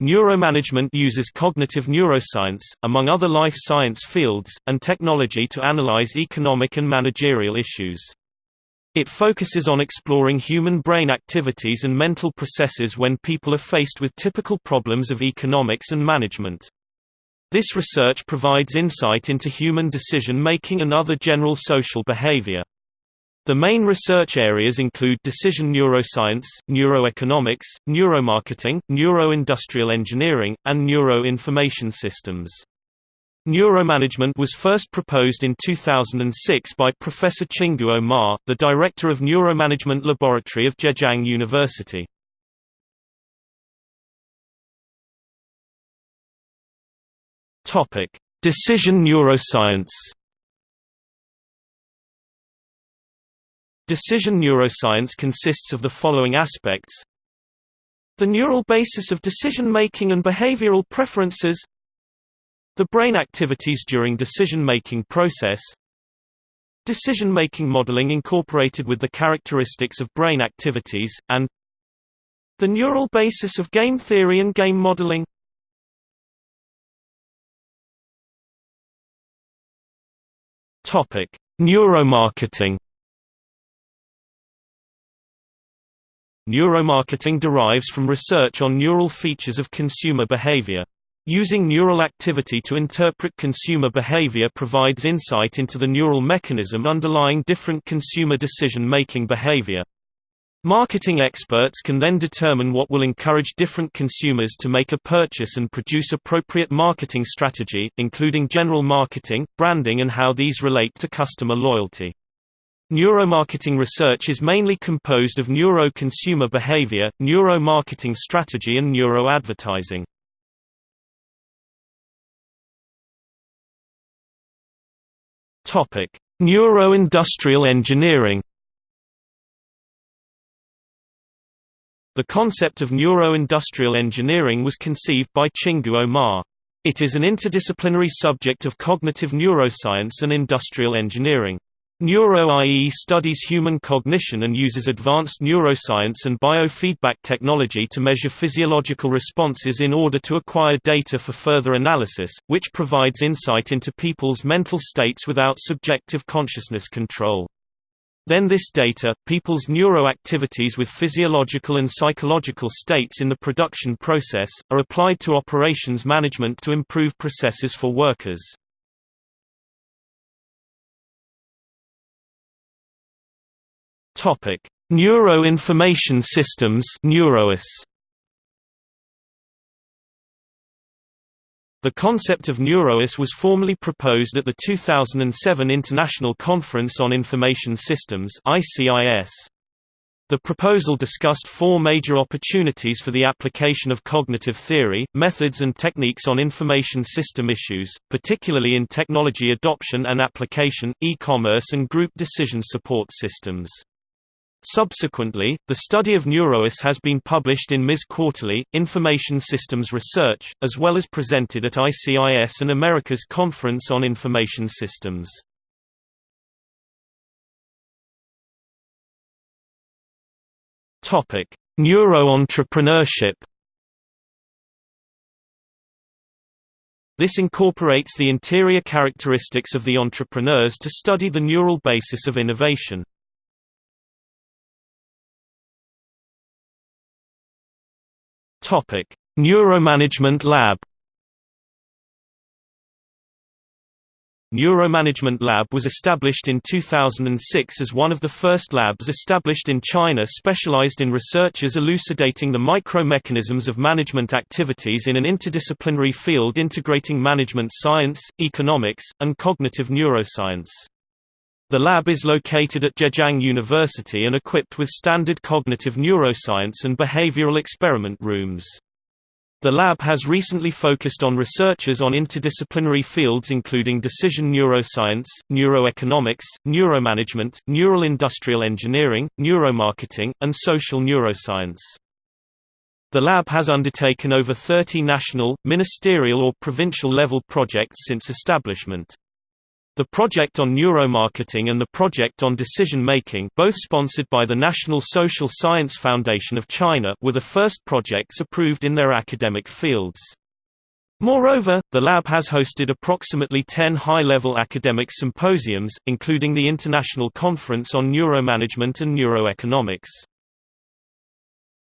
Neuromanagement uses cognitive neuroscience, among other life science fields, and technology to analyze economic and managerial issues. It focuses on exploring human brain activities and mental processes when people are faced with typical problems of economics and management. This research provides insight into human decision-making and other general social behavior. The main research areas include decision neuroscience, neuroeconomics, neuromarketing, neuroindustrial engineering, and neuroinformation systems. Neuromanagement was first proposed in 2006 by Professor Qingguang Ma, the director of Neuromanagement Laboratory of Zhejiang University. Decision neuroscience. Decision neuroscience consists of the following aspects. The neural basis of decision-making and behavioral preferences The brain activities during decision-making process Decision-making modeling incorporated with the characteristics of brain activities, and The neural basis of game theory and game modeling Neuromarketing. Neuromarketing derives from research on neural features of consumer behavior. Using neural activity to interpret consumer behavior provides insight into the neural mechanism underlying different consumer decision-making behavior. Marketing experts can then determine what will encourage different consumers to make a purchase and produce appropriate marketing strategy, including general marketing, branding and how these relate to customer loyalty. Neuromarketing research is mainly composed of neuro-consumer behavior, neuro-marketing strategy and neuro-advertising. Neuro-industrial engineering The concept of neuro-industrial engineering was conceived by Qingguang Ma. It is an interdisciplinary subject of cognitive neuroscience and industrial engineering. Neuro-IE studies human cognition and uses advanced neuroscience and biofeedback technology to measure physiological responses in order to acquire data for further analysis, which provides insight into people's mental states without subjective consciousness control. Then this data, people's neuroactivities with physiological and psychological states in the production process, are applied to operations management to improve processes for workers. Neuro-information systems NeuroIS The concept of NeuroIS was formally proposed at the 2007 International Conference on Information Systems ICIS. The proposal discussed four major opportunities for the application of cognitive theory, methods and techniques on information system issues, particularly in technology adoption and application, e-commerce and group decision support systems. Subsequently, the study of NeuroIS has been published in MIS Quarterly, Information Systems Research, as well as presented at ICIS and America's Conference on Information Systems. Neuro-entrepreneurship This incorporates the interior characteristics of the entrepreneurs to study the neural basis of innovation. Topic: Neuromanagement Lab. Neuromanagement Lab was established in 2006 as one of the first labs established in China specialized in researchers elucidating the micro-mechanisms of management activities in an interdisciplinary field integrating management science, economics, and cognitive neuroscience. The lab is located at Zhejiang University and equipped with standard cognitive neuroscience and behavioral experiment rooms. The lab has recently focused on researchers on interdisciplinary fields including decision neuroscience, neuroeconomics, neuromanagement, neural industrial engineering, neuromarketing, and social neuroscience. The lab has undertaken over 30 national, ministerial or provincial level projects since establishment. The Project on Neuromarketing and the Project on Decision Making both sponsored by the National Social Science Foundation of China were the first projects approved in their academic fields. Moreover, the lab has hosted approximately 10 high-level academic symposiums, including the International Conference on Neuromanagement and Neuroeconomics.